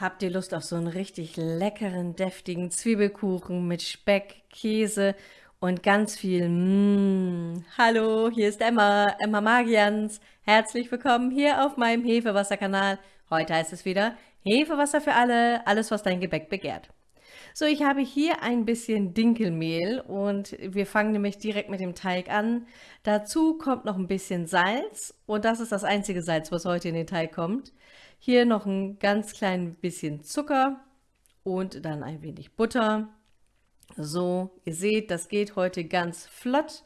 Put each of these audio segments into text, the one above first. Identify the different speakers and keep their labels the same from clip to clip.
Speaker 1: Habt ihr Lust auf so einen richtig leckeren, deftigen Zwiebelkuchen mit Speck, Käse und ganz viel Mmm. Hallo, hier ist Emma, Emma Magians. Herzlich willkommen hier auf meinem Hefewasserkanal. Heute heißt es wieder Hefewasser für alle, alles was dein Gebäck begehrt. So, ich habe hier ein bisschen Dinkelmehl und wir fangen nämlich direkt mit dem Teig an. Dazu kommt noch ein bisschen Salz und das ist das einzige Salz, was heute in den Teig kommt. Hier noch ein ganz klein bisschen Zucker und dann ein wenig Butter. So, ihr seht, das geht heute ganz flott.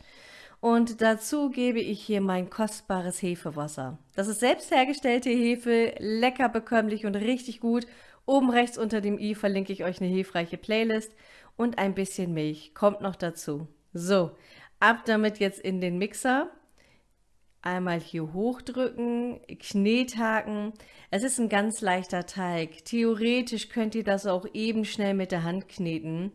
Speaker 1: Und dazu gebe ich hier mein kostbares Hefewasser. Das ist selbst hergestellte Hefe, lecker bekömmlich und richtig gut. Oben rechts unter dem i verlinke ich euch eine hilfreiche Playlist und ein bisschen Milch kommt noch dazu. So, ab damit jetzt in den Mixer. Einmal hier hochdrücken, Knethaken. Es ist ein ganz leichter Teig. Theoretisch könnt ihr das auch eben schnell mit der Hand kneten.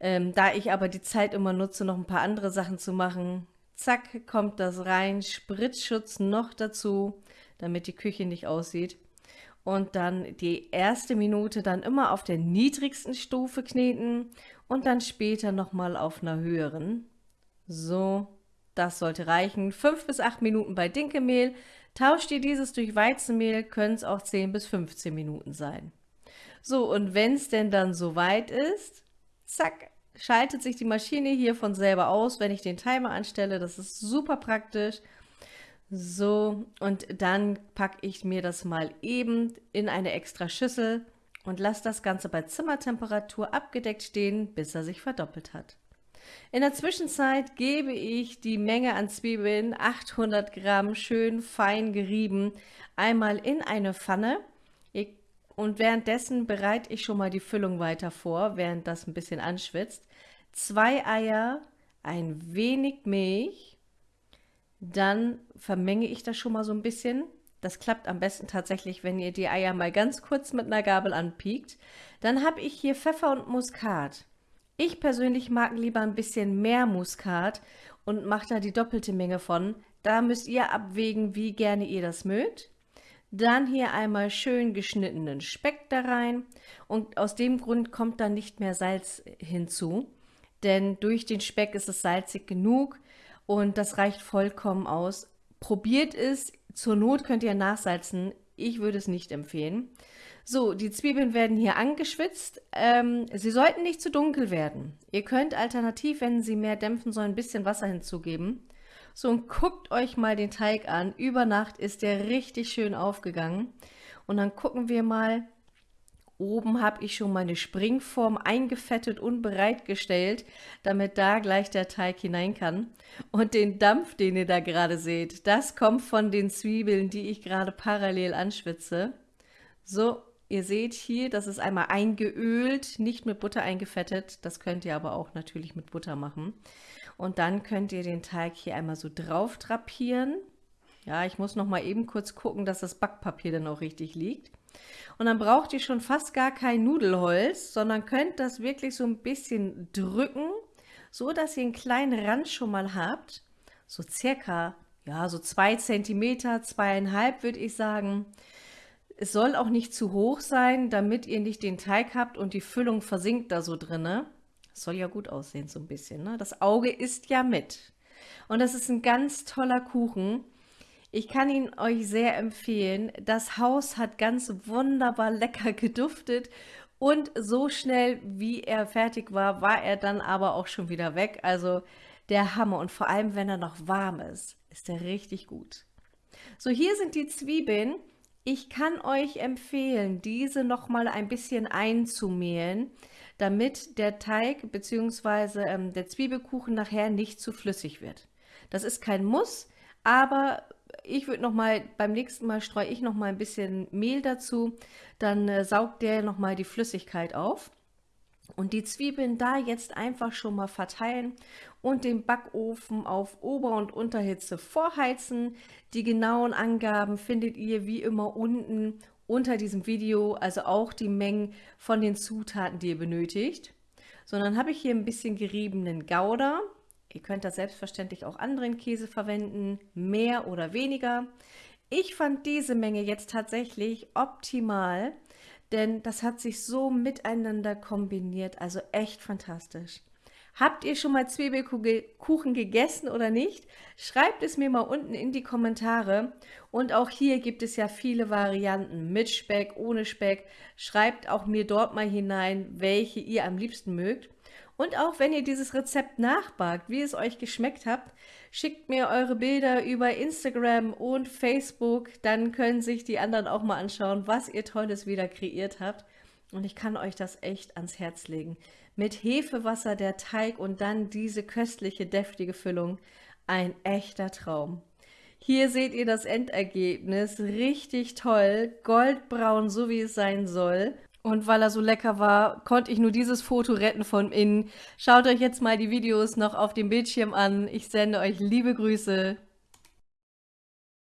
Speaker 1: Ähm, da ich aber die Zeit immer nutze, noch ein paar andere Sachen zu machen, zack, kommt das rein. Spritzschutz noch dazu, damit die Küche nicht aussieht. Und dann die erste Minute dann immer auf der niedrigsten Stufe kneten und dann später nochmal auf einer höheren. So, das sollte reichen. 5 bis 8 Minuten bei Dinkelmehl. Tauscht ihr dieses durch Weizenmehl, können es auch 10 bis 15 Minuten sein. So, und wenn es denn dann soweit ist, zack, schaltet sich die Maschine hier von selber aus, wenn ich den Timer anstelle. Das ist super praktisch. So, und dann packe ich mir das mal eben in eine extra Schüssel und lasse das Ganze bei Zimmertemperatur abgedeckt stehen, bis er sich verdoppelt hat. In der Zwischenzeit gebe ich die Menge an Zwiebeln, 800 Gramm, schön fein gerieben, einmal in eine Pfanne. Und währenddessen bereite ich schon mal die Füllung weiter vor, während das ein bisschen anschwitzt. Zwei Eier, ein wenig Milch, dann vermenge ich das schon mal so ein bisschen. Das klappt am besten tatsächlich, wenn ihr die Eier mal ganz kurz mit einer Gabel anpiekt. Dann habe ich hier Pfeffer und Muskat. Ich persönlich mag lieber ein bisschen mehr Muskat und mache da die doppelte Menge von. Da müsst ihr abwägen, wie gerne ihr das mögt. Dann hier einmal schön geschnittenen Speck da rein und aus dem Grund kommt dann nicht mehr Salz hinzu, denn durch den Speck ist es salzig genug und das reicht vollkommen aus. Probiert es, zur Not könnt ihr nachsalzen, ich würde es nicht empfehlen. So, die Zwiebeln werden hier angeschwitzt. Ähm, sie sollten nicht zu dunkel werden. Ihr könnt alternativ, wenn sie mehr dämpfen sollen, ein bisschen Wasser hinzugeben. So, und guckt euch mal den Teig an. Über Nacht ist der richtig schön aufgegangen. Und dann gucken wir mal. Oben habe ich schon meine Springform eingefettet und bereitgestellt, damit da gleich der Teig hinein kann. Und den Dampf, den ihr da gerade seht, das kommt von den Zwiebeln, die ich gerade parallel anschwitze. So, Ihr seht hier, das ist einmal eingeölt, nicht mit Butter eingefettet. Das könnt ihr aber auch natürlich mit Butter machen. Und dann könnt ihr den Teig hier einmal so drauf drapieren. Ja, ich muss noch mal eben kurz gucken, dass das Backpapier dann auch richtig liegt. Und dann braucht ihr schon fast gar kein Nudelholz, sondern könnt das wirklich so ein bisschen drücken, so dass ihr einen kleinen Rand schon mal habt. So circa, ja, so zwei Zentimeter, zweieinhalb würde ich sagen. Es soll auch nicht zu hoch sein, damit ihr nicht den Teig habt und die Füllung versinkt da so drinne. Soll ja gut aussehen so ein bisschen. Ne? Das Auge isst ja mit. Und das ist ein ganz toller Kuchen. Ich kann ihn euch sehr empfehlen. Das Haus hat ganz wunderbar lecker geduftet und so schnell, wie er fertig war, war er dann aber auch schon wieder weg. Also der Hammer und vor allem, wenn er noch warm ist, ist er richtig gut. So, hier sind die Zwiebeln. Ich kann euch empfehlen, diese noch mal ein bisschen einzumehlen, damit der Teig bzw. Ähm, der Zwiebelkuchen nachher nicht zu flüssig wird. Das ist kein Muss, aber ich würde noch mal beim nächsten Mal streue ich noch mal ein bisschen Mehl dazu, dann äh, saugt der noch mal die Flüssigkeit auf. Und die Zwiebeln da jetzt einfach schon mal verteilen und den Backofen auf Ober- und Unterhitze vorheizen. Die genauen Angaben findet ihr wie immer unten unter diesem Video, also auch die Mengen von den Zutaten, die ihr benötigt. So, dann habe ich hier ein bisschen geriebenen Gouda. Ihr könnt da selbstverständlich auch anderen Käse verwenden, mehr oder weniger. Ich fand diese Menge jetzt tatsächlich optimal, denn das hat sich so miteinander kombiniert, also echt fantastisch. Habt ihr schon mal Zwiebelkuchen gegessen oder nicht? Schreibt es mir mal unten in die Kommentare. Und auch hier gibt es ja viele Varianten mit Speck, ohne Speck. Schreibt auch mir dort mal hinein, welche ihr am liebsten mögt. Und auch wenn ihr dieses Rezept nachbagt, wie es euch geschmeckt habt, schickt mir eure Bilder über Instagram und Facebook. Dann können sich die anderen auch mal anschauen, was ihr Tolles wieder kreiert habt. Und ich kann euch das echt ans Herz legen. Mit Hefewasser der Teig und dann diese köstliche, deftige Füllung. Ein echter Traum. Hier seht ihr das Endergebnis. Richtig toll. Goldbraun, so wie es sein soll. Und weil er so lecker war, konnte ich nur dieses Foto retten von innen. Schaut euch jetzt mal die Videos noch auf dem Bildschirm an. Ich sende euch liebe Grüße.